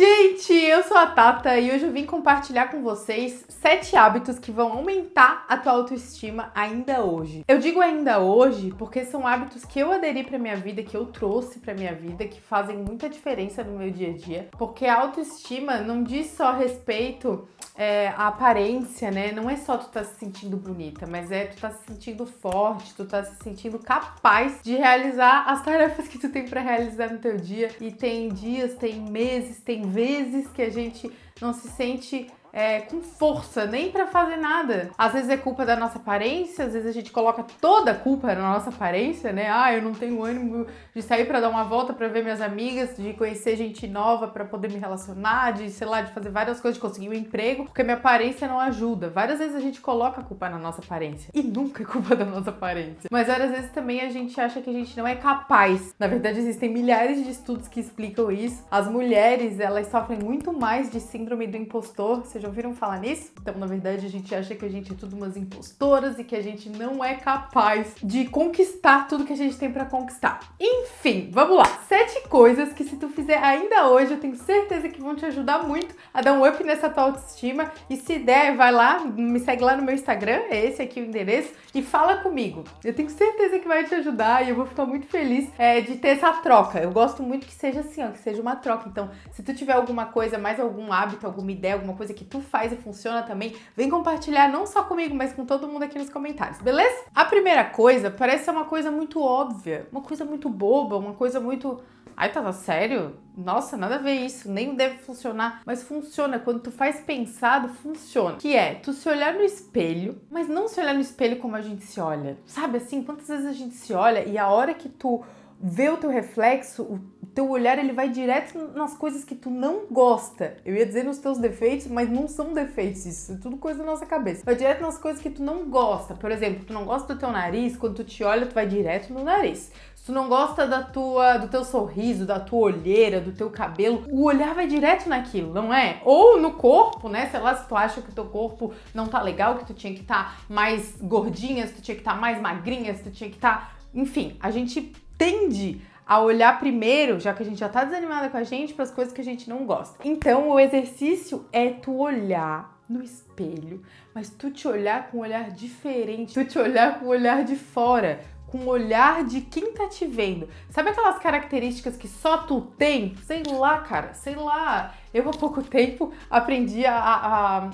gente! Eu sou a Tata e hoje eu vim compartilhar com vocês sete hábitos que vão aumentar a tua autoestima ainda hoje. Eu digo ainda hoje porque são hábitos que eu aderi pra minha vida, que eu trouxe pra minha vida, que fazem muita diferença no meu dia a dia. Porque a autoestima não diz só respeito é, à aparência, né? Não é só tu tá se sentindo bonita, mas é tu tá se sentindo forte, tu tá se sentindo capaz de realizar as tarefas que tu tem para realizar no teu dia. E tem dias, tem meses, tem vezes que a gente não se sente é, com força, nem para fazer nada. Às vezes é culpa da nossa aparência, às vezes a gente coloca toda a culpa na nossa aparência, né? Ah, eu não tenho ânimo de sair para dar uma volta para ver minhas amigas, de conhecer gente nova para poder me relacionar, de, sei lá, de fazer várias coisas, de conseguir um emprego, porque minha aparência não ajuda. Várias vezes a gente coloca a culpa na nossa aparência e nunca é culpa da nossa aparência. Mas várias vezes também a gente acha que a gente não é capaz. Na verdade, existem milhares de estudos que explicam isso. As mulheres, elas sofrem muito mais de síndrome do impostor, vocês já ouviram falar nisso? Então, na verdade, a gente acha que a gente é tudo umas impostoras e que a gente não é capaz de conquistar tudo que a gente tem para conquistar. Enfim, vamos lá. Sete coisas que se tu fizer ainda hoje, eu tenho certeza que vão te ajudar muito a dar um up nessa tua autoestima. E se der, vai lá, me segue lá no meu Instagram, é esse aqui o endereço, e fala comigo. Eu tenho certeza que vai te ajudar e eu vou ficar muito feliz é, de ter essa troca. Eu gosto muito que seja assim, ó, que seja uma troca. Então, se tu tiver alguma coisa, mais algum hábito, alguma ideia, alguma coisa que tu faz e funciona também, vem compartilhar não só comigo, mas com todo mundo aqui nos comentários, beleza? A primeira coisa parece ser uma coisa muito óbvia, uma coisa muito boba, uma coisa muito... Ai, tava sério? Nossa, nada a ver isso, nem deve funcionar. Mas funciona, quando tu faz pensado, funciona. Que é, tu se olhar no espelho, mas não se olhar no espelho como a gente se olha. Sabe assim, quantas vezes a gente se olha e a hora que tu vê o teu reflexo, o teu olhar ele vai direto nas coisas que tu não gosta. Eu ia dizer nos teus defeitos, mas não são defeitos, isso é tudo coisa da nossa cabeça. Vai direto nas coisas que tu não gosta. Por exemplo, tu não gosta do teu nariz, quando tu te olha, tu vai direto no nariz. Se tu não gosta da tua, do teu sorriso, da tua olheira, do teu cabelo, o olhar vai direto naquilo, não é? Ou no corpo, né? Sei lá, se tu acha que o teu corpo não tá legal, que tu tinha que estar tá mais gordinha, se tu tinha que estar tá mais magrinha, se tu tinha que estar... Tá... Enfim, a gente tende a olhar primeiro, já que a gente já tá desanimada com a gente, para as coisas que a gente não gosta. Então, o exercício é tu olhar no espelho, mas tu te olhar com um olhar diferente, tu te olhar com um olhar de fora, com um olhar de quem tá te vendo. Sabe aquelas características que só tu tem? Sei lá, cara, sei lá. Eu há pouco tempo aprendi a a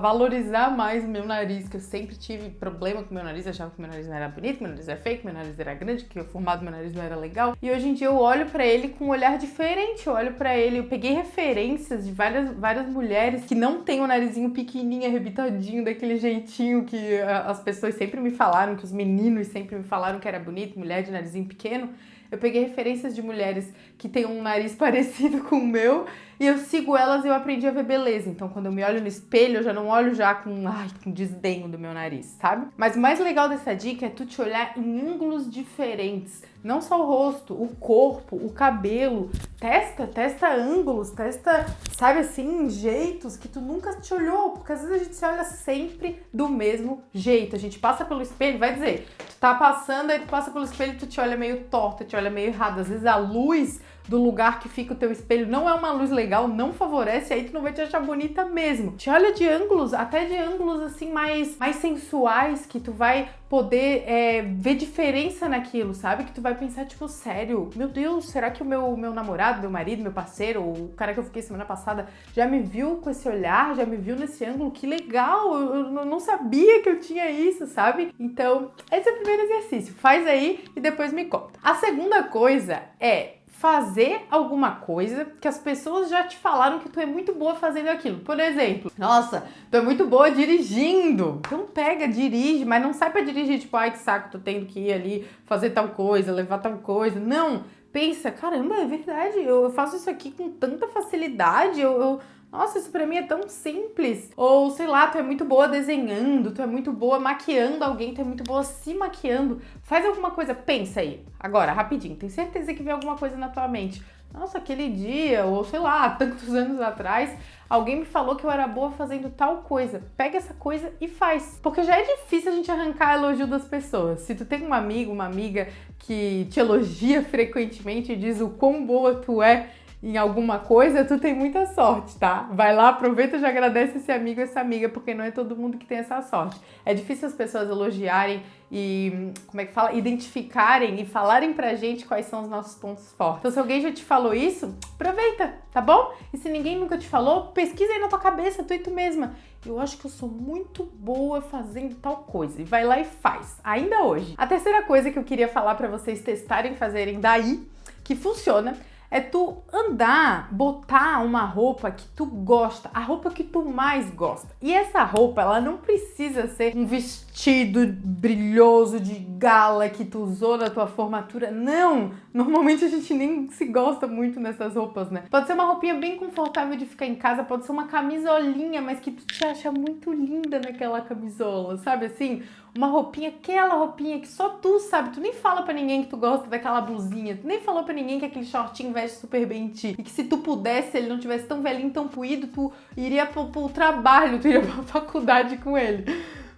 valorizar mais o meu nariz, que eu sempre tive problema com o meu nariz, achava que meu nariz não era bonito, meu nariz era fake, meu nariz era grande, que o formato do meu nariz não era legal. E hoje em dia eu olho para ele com um olhar diferente, eu olho para ele, eu peguei referências de várias, várias mulheres que não têm o narizinho pequenininho, arrebitadinho, daquele jeitinho que as pessoas sempre me falaram, que os meninos sempre me falaram que era bonito, mulher de narizinho pequeno. Eu peguei referências de mulheres que têm um nariz parecido com o meu e eu sigo elas e eu aprendi a ver beleza. Então, quando eu me olho no espelho, eu já não olho já com, ai, com desdenho do meu nariz, sabe? Mas o mais legal dessa dica é tu te olhar em ângulos diferentes. Não só o rosto, o corpo, o cabelo. Testa, testa ângulos, testa, sabe assim, jeitos que tu nunca te olhou. Porque às vezes a gente se olha sempre do mesmo jeito. A gente passa pelo espelho, vai dizer, tu tá passando, aí tu passa pelo espelho tu te olha meio torto, te olha meio errado. Às vezes a luz do lugar que fica o teu espelho não é uma luz legal, não favorece, aí tu não vai te achar bonita mesmo. Te olha de ângulos, até de ângulos assim mais, mais sensuais, que tu vai poder é, ver diferença naquilo, sabe? Que tu vai pensar, tipo, sério, meu Deus, será que o meu, meu namorado, meu marido, meu parceiro, o cara que eu fiquei semana passada, já me viu com esse olhar, já me viu nesse ângulo? Que legal, eu, eu não sabia que eu tinha isso, sabe? Então, esse é o primeiro exercício. Faz aí e depois me conta. A segunda coisa é fazer alguma coisa que as pessoas já te falaram que tu é muito boa fazendo aquilo. Por exemplo, nossa, tu é muito boa dirigindo. Então pega, dirige, mas não sai pra dirigir tipo, ai que saco, tô tendo que ir ali fazer tal coisa, levar tal coisa. Não, pensa, caramba, é verdade, eu faço isso aqui com tanta facilidade, eu, eu nossa, isso pra mim é tão simples. Ou, sei lá, tu é muito boa desenhando, tu é muito boa maquiando alguém, tu é muito boa se maquiando. Faz alguma coisa, pensa aí. Agora, rapidinho, tem certeza que vem alguma coisa na tua mente. Nossa, aquele dia, ou sei lá, tantos anos atrás, alguém me falou que eu era boa fazendo tal coisa. Pega essa coisa e faz. Porque já é difícil a gente arrancar elogio das pessoas. Se tu tem um amigo, uma amiga que te elogia frequentemente e diz o quão boa tu é, em alguma coisa, tu tem muita sorte, tá? Vai lá, aproveita e já agradece esse amigo, essa amiga, porque não é todo mundo que tem essa sorte. É difícil as pessoas elogiarem e, como é que fala? Identificarem e falarem pra gente quais são os nossos pontos fortes. Então, se alguém já te falou isso, aproveita, tá bom? E se ninguém nunca te falou, pesquisa aí na tua cabeça, tu e tu mesma. Eu acho que eu sou muito boa fazendo tal coisa. E vai lá e faz, ainda hoje. A terceira coisa que eu queria falar para vocês testarem, fazerem daí, que funciona, é tu andar, botar uma roupa que tu gosta, a roupa que tu mais gosta. E essa roupa, ela não precisa ser um vestido brilhoso de gala que tu usou na tua formatura. Não! Normalmente a gente nem se gosta muito nessas roupas, né? Pode ser uma roupinha bem confortável de ficar em casa, pode ser uma camisolinha, mas que tu te acha muito linda naquela camisola, sabe assim? uma roupinha, aquela roupinha que só tu sabe, tu nem fala para ninguém que tu gosta daquela blusinha, tu nem falou para ninguém que aquele shortinho veste super bem em ti. E que se tu pudesse, ele não tivesse tão velhinho, tão puído, tu iria pro, pro trabalho, tu iria pra faculdade com ele.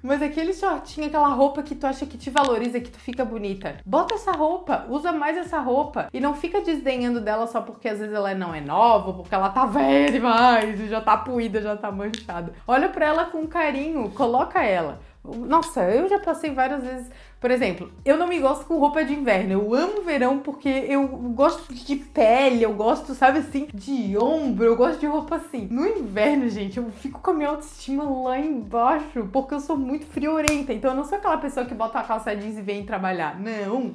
Mas aquele shortinho, aquela roupa que tu acha que te valoriza, que tu fica bonita. Bota essa roupa, usa mais essa roupa. E não fica desdenhando dela só porque às vezes ela não é nova, porque ela tá velha demais, já tá puída, já tá manchada. Olha pra ela com carinho, coloca ela. Nossa, eu já passei várias vezes. Por exemplo, eu não me gosto com roupa de inverno. Eu amo verão porque eu gosto de pele, eu gosto, sabe assim, de ombro, eu gosto de roupa assim. No inverno, gente, eu fico com a minha autoestima lá embaixo porque eu sou muito friorenta. Então eu não sou aquela pessoa que bota a calça jeans e vem trabalhar. Não.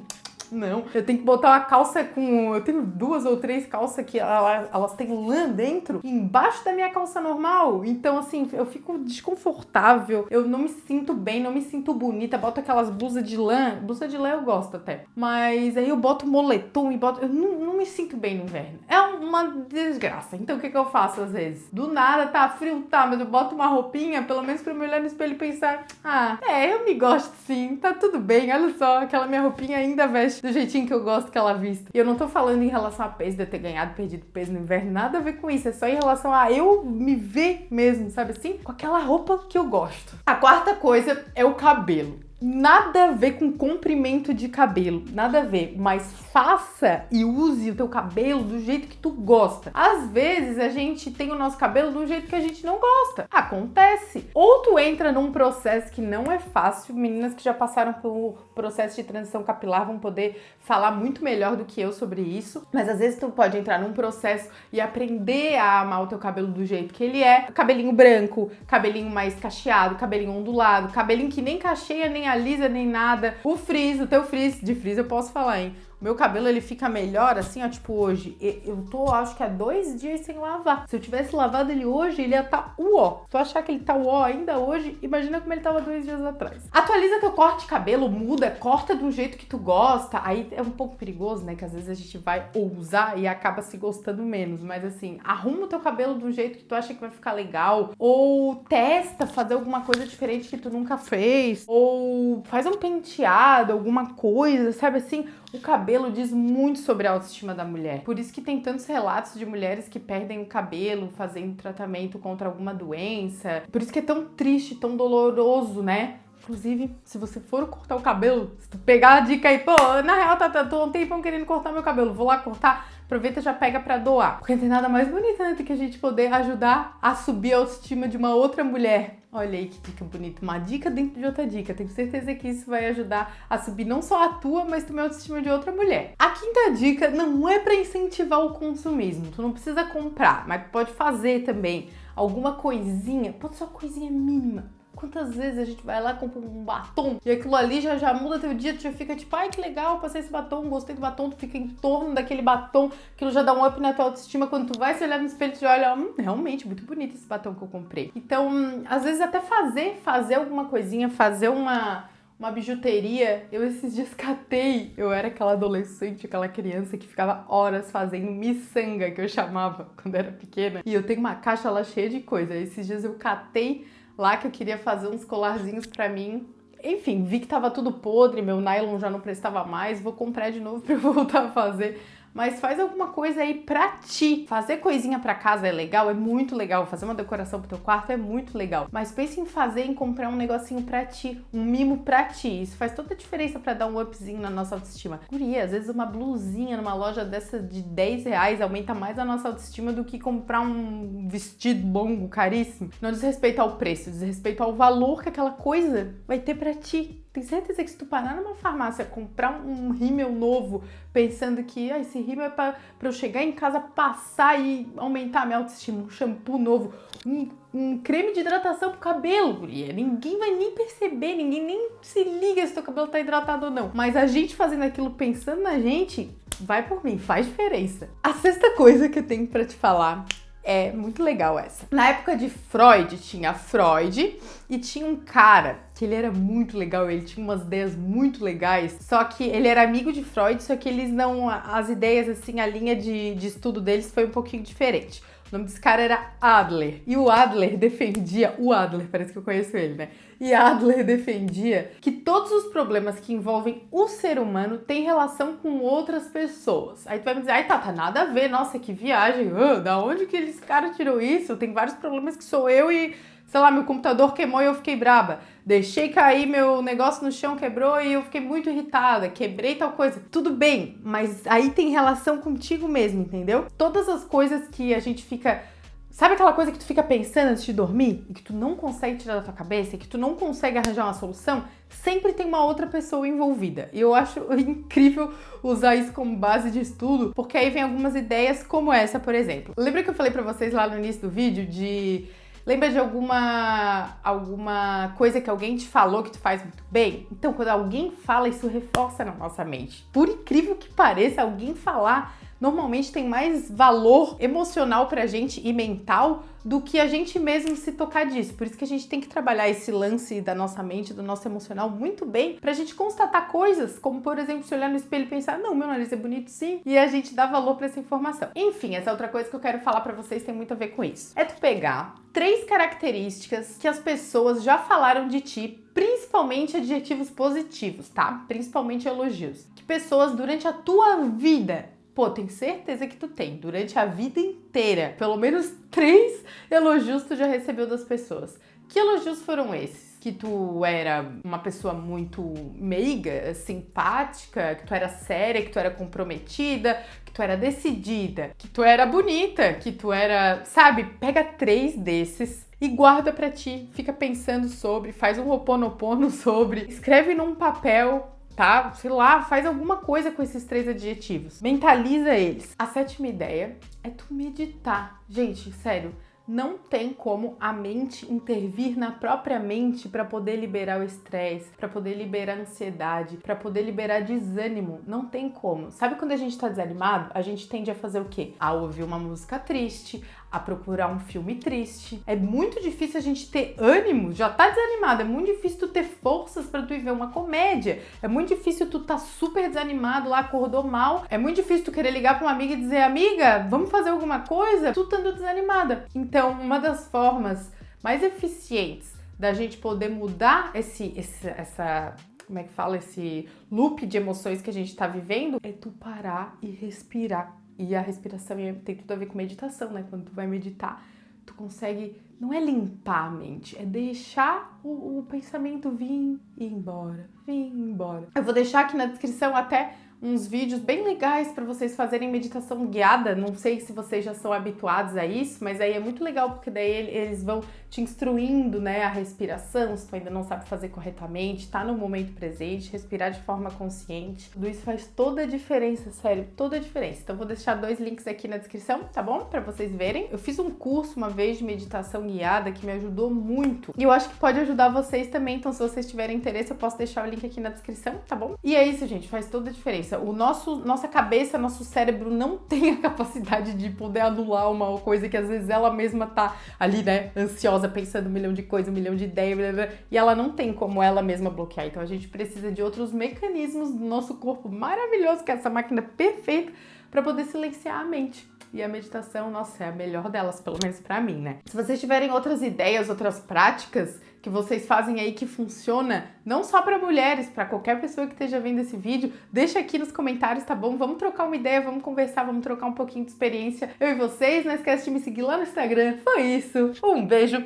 Não, eu tenho que botar uma calça com. Eu tenho duas ou três calças que elas, elas têm lã dentro, embaixo da minha calça normal. Então, assim, eu fico desconfortável, eu não me sinto bem, não me sinto bonita. Boto aquelas blusas de lã. Blusa de lã eu gosto até. Mas aí eu boto moletom e boto. Eu não, não me sinto bem no inverno. É uma desgraça. Então, o que, que eu faço às vezes? Do nada, tá frio, tá, mas eu boto uma roupinha, pelo menos pra me olhar no espelho e pensar: ah, é, eu me gosto sim, tá tudo bem. Olha só, aquela minha roupinha ainda veste do jeitinho que eu gosto que ela vista. E eu não tô falando em relação a peso, de eu ter ganhado, perdido peso no inverno, nada a ver com isso. É só em relação a eu me ver mesmo, sabe assim? Com aquela roupa que eu gosto. A quarta coisa é o cabelo nada a ver com comprimento de cabelo, nada a ver, mas faça e use o teu cabelo do jeito que tu gosta. Às vezes a gente tem o nosso cabelo do jeito que a gente não gosta. Acontece. Ou tu entra num processo que não é fácil, meninas que já passaram pelo processo de transição capilar vão poder falar muito melhor do que eu sobre isso, mas às vezes tu pode entrar num processo e aprender a amar o teu cabelo do jeito que ele é, cabelinho branco, cabelinho mais cacheado, cabelinho ondulado, cabelinho que nem cacheia nem alisa nem nada. O frizz, o teu frizz, de frizz eu posso falar, hein? Meu cabelo ele fica melhor assim, ó, tipo hoje. Eu tô, acho que há dois dias sem lavar. Se eu tivesse lavado ele hoje, ele ia tá uó. Tu achar que ele tá uó ainda hoje, imagina como ele tava dois dias atrás. Atualiza teu corte de cabelo, muda, corta um jeito que tu gosta. Aí é um pouco perigoso, né? Que às vezes a gente vai ousar e acaba se gostando menos. Mas assim, arruma o teu cabelo um jeito que tu acha que vai ficar legal. Ou testa fazer alguma coisa diferente que tu nunca fez. Ou faz um penteado, alguma coisa, sabe assim? O cabelo diz muito sobre a autoestima da mulher. Por isso que tem tantos relatos de mulheres que perdem o cabelo fazendo tratamento contra alguma doença. Por isso que é tão triste, tão doloroso, né? Inclusive, se você for cortar o cabelo, se tu pegar a dica aí, pô, na real, tá, tá, tô um tempão querendo cortar meu cabelo, vou lá cortar, aproveita e já pega pra doar. Porque não tem nada mais bonito, né, do que a gente poder ajudar a subir a autoestima de uma outra mulher. Olha aí que dica bonita, uma dica dentro de outra dica. Tenho certeza que isso vai ajudar a subir não só a tua, mas também a autoestima de outra mulher. A quinta dica não é para incentivar o consumismo. Tu não precisa comprar, mas pode fazer também alguma coisinha, pode ser uma coisinha mínima Quantas vezes a gente vai lá, compra um batom e aquilo ali já, já muda teu dia, tu já fica tipo, ai que legal, passei esse batom, gostei do batom, tu fica em torno daquele batom, aquilo já dá um up na tua autoestima. Quando tu vai se olhar no espelho, tu olha, hum, realmente, muito bonito esse batom que eu comprei. Então, às vezes até fazer, fazer alguma coisinha, fazer uma uma bijuteria. Eu esses dias catei. Eu era aquela adolescente, aquela criança que ficava horas fazendo miçanga, que eu chamava quando era pequena. E eu tenho uma caixa lá cheia de coisa. Esses dias eu catei lá que eu queria fazer uns colarzinhos pra mim. Enfim, vi que tava tudo podre, meu nylon já não prestava mais, vou comprar de novo pra eu voltar a fazer. Mas faz alguma coisa aí pra ti. Fazer coisinha pra casa é legal, é muito legal. Fazer uma decoração pro teu quarto é muito legal. Mas pense em fazer, em comprar um negocinho pra ti, um mimo pra ti. Isso faz toda a diferença pra dar um upzinho na nossa autoestima. Guria, às vezes uma blusinha numa loja dessa de 10 reais aumenta mais a nossa autoestima do que comprar um vestido longo, caríssimo. Não diz respeito ao preço, diz respeito ao valor que aquela coisa vai ter pra ti. Tem certeza que se tu parar numa farmácia comprar um rímel novo, pensando que ah, esse rímel é pra eu chegar em casa, passar e aumentar a minha autoestima, um shampoo novo, um, um creme de hidratação pro cabelo, guria. Ninguém vai nem perceber, ninguém nem se liga se teu cabelo tá hidratado ou não. Mas a gente fazendo aquilo pensando na gente, vai por mim, faz diferença. A sexta coisa que eu tenho para te falar é muito legal essa. Na época de Freud, tinha Freud e tinha um cara que ele era muito legal, ele tinha umas ideias muito legais, só que ele era amigo de Freud, só que eles não. As ideias, assim, a linha de, de estudo deles foi um pouquinho diferente. O nome desse cara era Adler. E o Adler defendia. O Adler, parece que eu conheço ele, né? E Adler defendia que todos os problemas que envolvem o ser humano têm relação com outras pessoas. Aí tu vai me dizer, ai tá, tá nada a ver, nossa, que viagem. Uh, da onde que eles cara tirou isso? Tem vários problemas que sou eu e sei lá, meu computador queimou e eu fiquei braba. Deixei cair meu negócio no chão, quebrou e eu fiquei muito irritada. Quebrei tal coisa. Tudo bem, mas aí tem relação contigo mesmo, entendeu? Todas as coisas que a gente fica. Sabe aquela coisa que tu fica pensando antes de dormir e que tu não consegue tirar da tua cabeça e que tu não consegue arranjar uma solução? Sempre tem uma outra pessoa envolvida. E eu acho incrível usar isso como base de estudo, porque aí vem algumas ideias como essa, por exemplo. Lembra que eu falei para vocês lá no início do vídeo de Lembra de alguma alguma coisa que alguém te falou que tu faz muito bem? Então, quando alguém fala, isso reforça na nossa mente. Por incrível que pareça, alguém falar normalmente tem mais valor emocional pra gente e mental do que a gente mesmo se tocar disso. Por isso que a gente tem que trabalhar esse lance da nossa mente, do nosso emocional muito bem, pra gente constatar coisas, como por exemplo, se olhar no espelho e pensar, não, meu nariz é bonito sim, e a gente dá valor para essa informação. Enfim, essa outra coisa que eu quero falar para vocês tem muito a ver com isso. É tu pegar três características que as pessoas já falaram de ti, principalmente adjetivos positivos, tá? Principalmente elogios. Que pessoas durante a tua vida Pô, tenho certeza que tu tem. Durante a vida inteira, pelo menos três elogios tu já recebeu das pessoas. Que elogios foram esses? Que tu era uma pessoa muito meiga, simpática, que tu era séria, que tu era comprometida, que tu era decidida, que tu era bonita, que tu era. Sabe? Pega três desses e guarda para ti, fica pensando sobre, faz um roponopono sobre, escreve num papel tá? Sei lá, faz alguma coisa com esses três adjetivos. Mentaliza eles. A sétima ideia é tu meditar. Gente, sério, não tem como a mente intervir na própria mente para poder liberar o estresse, para poder liberar a ansiedade, para poder liberar desânimo. Não tem como. Sabe quando a gente tá desanimado? A gente tende a fazer o quê? A ouvir uma música triste, a procurar um filme triste. É muito difícil a gente ter ânimo, já tá desanimado, é muito difícil tu ter forças para tu ir ver uma comédia. É muito difícil tu tá super desanimado lá, acordou mal. É muito difícil tu querer ligar para uma amiga e dizer: "Amiga, vamos fazer alguma coisa?" Tu estando desanimada. Então, uma das formas mais eficientes da gente poder mudar esse, esse essa como é que fala esse loop de emoções que a gente tá vivendo é tu parar e respirar e a respiração tem tudo a ver com meditação, né? Quando tu vai meditar, tu consegue, não é limpar a mente, é deixar o, o pensamento vir e ir embora, vir e embora. Eu vou deixar aqui na descrição até uns vídeos bem legais para vocês fazerem meditação guiada. Não sei se vocês já são habituados a isso, mas aí é muito legal porque daí eles vão te instruindo, né, a respiração, se tu ainda não sabe fazer corretamente, tá no momento presente, respirar de forma consciente. Tudo isso faz toda a diferença, sério, toda a diferença. Então vou deixar dois links aqui na descrição, tá bom? Para vocês verem. Eu fiz um curso uma vez de meditação guiada que me ajudou muito. E eu acho que pode ajudar vocês também, então se vocês tiverem interesse, eu posso deixar o link aqui na descrição, tá bom? E é isso, gente, faz toda a diferença cabeça. O nosso, nossa cabeça, nosso cérebro não tem a capacidade de poder anular uma coisa que às vezes ela mesma tá ali, né, ansiosa, pensando um milhão de coisas, um milhão de ideias, blá, blá, e ela não tem como ela mesma bloquear. Então a gente precisa de outros mecanismos do nosso corpo maravilhoso, que é essa máquina perfeita para poder silenciar a mente. E a meditação, nossa, é a melhor delas, pelo menos para mim, né? Se vocês tiverem outras ideias, outras práticas que vocês fazem aí que funciona, não só para mulheres, para qualquer pessoa que esteja vendo esse vídeo, deixa aqui nos comentários, tá bom? Vamos trocar uma ideia, vamos conversar, vamos trocar um pouquinho de experiência. Eu e vocês, não esquece de me seguir lá no Instagram. Foi isso. Um beijo.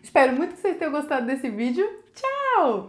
Espero muito que vocês tenham gostado desse vídeo. Tchau!